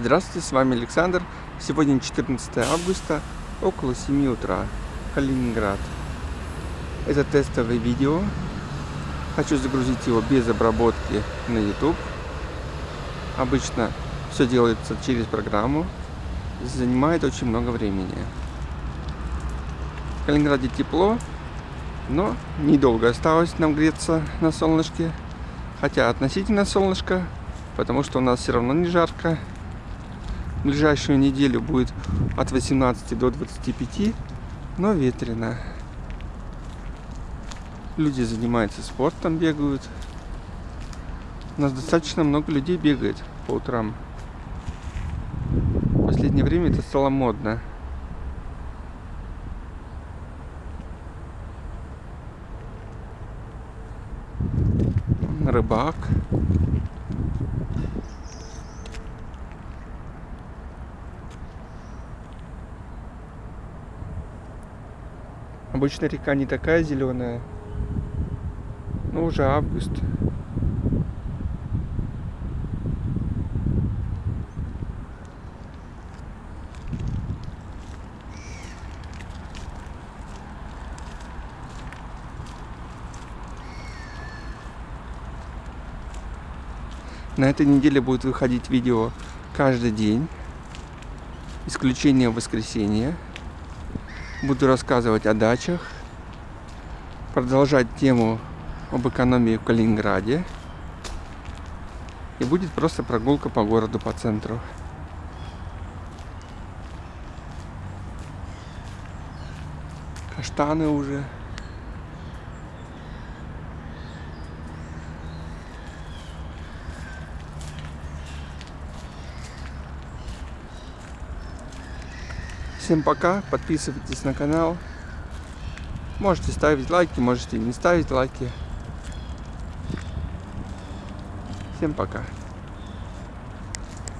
Здравствуйте, с вами Александр. Сегодня 14 августа, около 7 утра, Калининград. Это тестовое видео. Хочу загрузить его без обработки на YouTube. Обычно все делается через программу. Занимает очень много времени. В Калининграде тепло, но недолго осталось нам греться на солнышке. Хотя относительно солнышко, потому что у нас все равно не жарко ближайшую неделю будет от 18 до 25, но ветрено. Люди занимаются спортом, бегают. У нас достаточно много людей бегает по утрам. В последнее время это стало модно. Рыбак. Обычно река не такая зеленая. Но уже август. На этой неделе будет выходить видео каждый день. Исключение воскресенья. Буду рассказывать о дачах, продолжать тему об экономии в Калининграде. И будет просто прогулка по городу, по центру. Каштаны уже. Всем пока, подписывайтесь на канал. Можете ставить лайки, можете не ставить лайки. Всем пока.